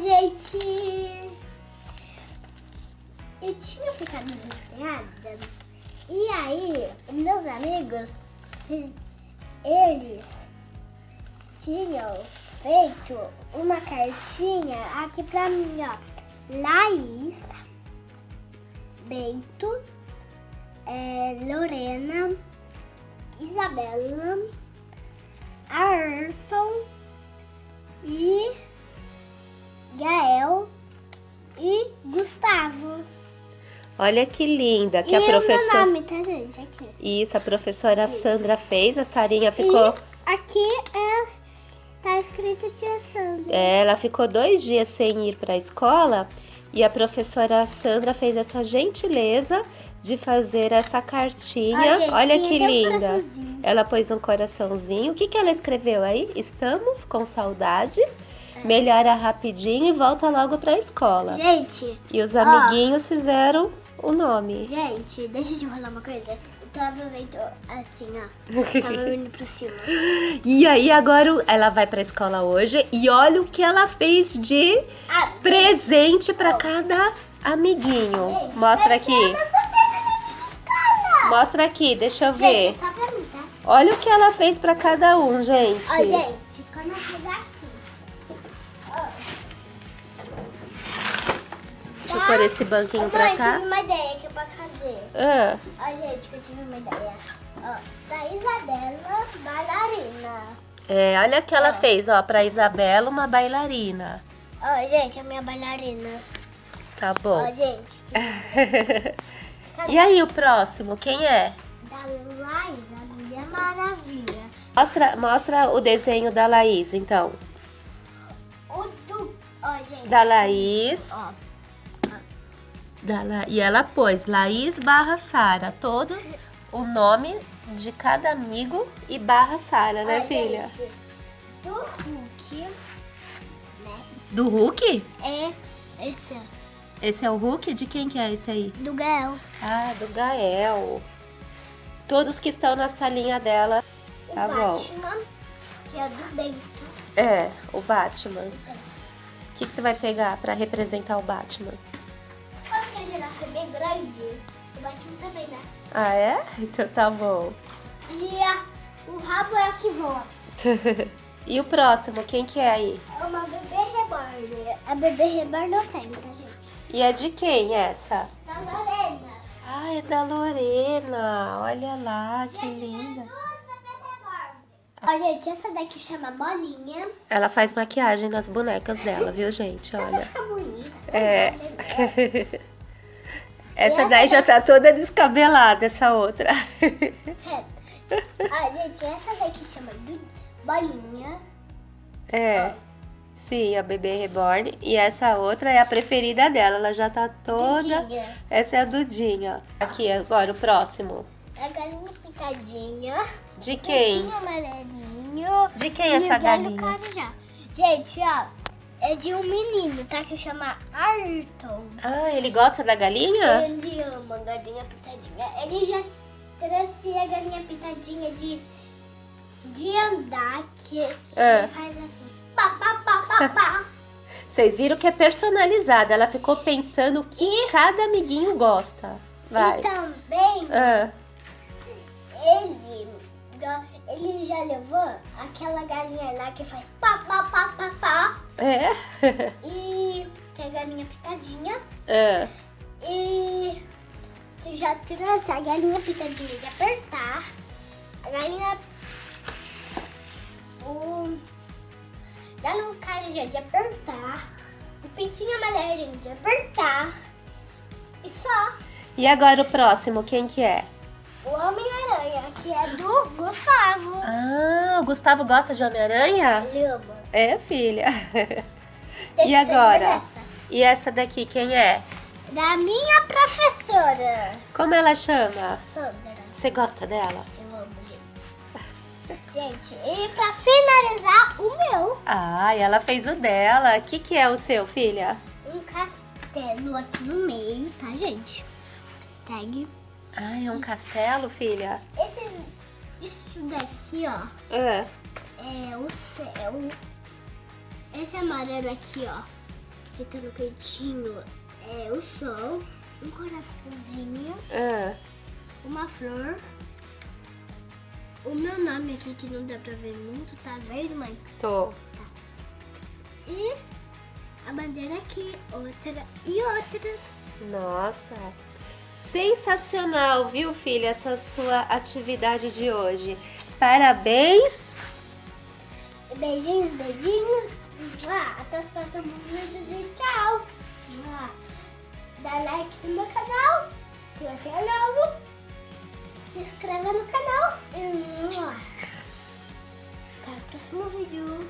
gente... Eu tinha ficado desesperada. E aí, meus amigos, eles tinham feito uma cartinha aqui pra mim, ó. Laís, Bento, é, Lorena, Isabela, Ayrton e... Gael e Gustavo. Olha que linda que e a o meu professora. nome, tá, gente? Aqui. Isso, a professora Sandra fez, a Sarinha ficou. E aqui é, tá escrito Tia Sandra. É, ela ficou dois dias sem ir para a escola e a professora Sandra fez essa gentileza de fazer essa cartinha. Olha tem que um linda. ela pôs um coraçãozinho. O que, que ela escreveu aí? Estamos com saudades. Melhora rapidinho e volta logo para a escola. Gente, E os ó. amiguinhos fizeram o nome. gente, deixa eu te falar uma coisa. Eu tava vendo assim, ó. Tava indo pra cima. E aí agora ela vai para a escola hoje e olha o que ela fez de Ah, presente para cada amiguinho. gente, Mostra aqui. Mostra aqui, deixa eu ver. Gente, pra mim, tá? Olha o que ela fez pra cada um, gente. Ó, gente, pôr esse banquinho pra Mãe, cá. tive uma ideia que eu posso fazer. Ah, Ó, gente, que eu tive uma ideia. Ó, da Isabela, bailarina. é, olha o que ela fez, ó, pra Isabela, uma bailarina. Ó, gente, a minha bailarina. Tá Ó, bom. gente. e aí, o próximo, quem é? Da Laís, a Mulher Maravilha. Mostra, mostra o desenho da Laís, então. O do... Ó, gente. Da Laís. Ó, La... E ela pôs Laís barra Sara. Todos o nome de cada amigo e barra Sara, né, filha? gente, do Hulk, né? Do Hulk? É esse, ó. Esse é o Hulk? De quem que é esse aí? Do Gael. Ah, do Gael. Todos que estão na salinha dela. O Tá bom. Batman, que é do Bento. É, o Batman. O que, que você vai pegar pra representar o Batman? Bem grande, o Batman também, né? Ah, é? Então tá bom. E a- o rabo é o que voa. e o próximo, quem que é aí? É uma bebê reborn. A bebê reborn eu tenho, tá, gente? E é de quem essa? Da Lorena. Ah, é da Lorena. Olha lá, que linda. Ó, gente, essa daqui chama bolinha. Ela faz maquiagem nas bonecas dela, viu, gente? Olha. ficar bonita. É. Essa daí já tá toda descabelada, essa outra. É. Ó, gente, essa daqui chama bolinha. É. Sim, a bebê reborn. E essa outra é a preferida dela. Ela já tá toda. Dudinha. Essa é a Dudinha. Aqui, agora o próximo. A galinha picadinha. De quem? Amarelinho. De quem e essa galinha? Gente, ó. É de um menino, tá? Que chama Ayrton. Ah, ele gosta da galinha? Ele ama galinha pitadinha. Ele já trouxe a galinha pitadinha de, de andar, que Ah. faz assim. Pá, pá, pá, pá, pá. Vocês viram que é personalizada. Ela ficou pensando o que cada amiguinho gosta. Vai. E também Ah, ele, ele já levou aquela galinha lá que faz pá, pá, pá, pá, pá. É? E é a galinha pitadinha. Ah, E já trouxe a galinha pitadinha de apertar. A galinha. O. Galo carijá de apertar. O pintinho amarelinho de apertar. E só. E agora o próximo, quem que é? O Homem-Aranha, que é do Gustavo. Ah, o Gustavo gosta de Homem-Aranha? Ele ama. É, filha. Tem E agora? E essa daqui, quem é? Da minha professora, Como ela chama? Sandra. Você gosta dela? Eu amo, gente. Gente, e pra finalizar, o meu. Ah, e ela fez o dela. O que, que é o seu, filha? um castelo aqui no meio, tá, gente? Hashtag. Ah, é um castelo, filha? Esse, isso daqui, ó, Ah, é o céu. Esse amarelo aqui, ó, que tá no cantinho, é o sol. um coraçãozinho, Ah, uma flor, o meu nome aqui que não dá pra ver muito, tá verde, mãe? tô. E a bandeira aqui, outra e outra. Nossa. Sensacional, viu, filha, essa sua atividade de hoje. Parabéns. Beijinhos, beijinhos. Até os próximos vídeos e tchau. Dá like no meu canal. Se você é novo, se inscreva no canal. Até o próximo vídeo.